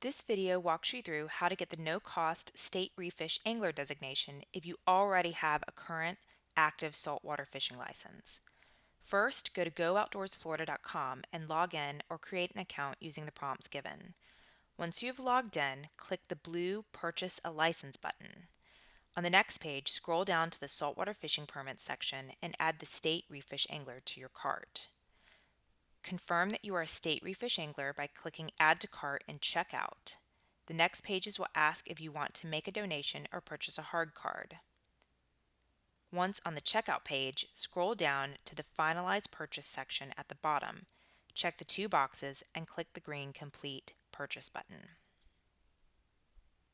This video walks you through how to get the no-cost State Reef Fish Angler designation if you already have a current active saltwater fishing license. First, go to gooutdoorsflorida.com and log in or create an account using the prompts given. Once you've logged in, click the blue Purchase a License button. On the next page, scroll down to the Saltwater Fishing Permits section and add the State Reef Fish Angler to your cart. Confirm that you are a state reef fish angler by clicking Add to Cart and Checkout. The next pages will ask if you want to make a donation or purchase a hard card. Once on the checkout page, scroll down to the Finalize Purchase section at the bottom. Check the two boxes and click the green Complete Purchase button.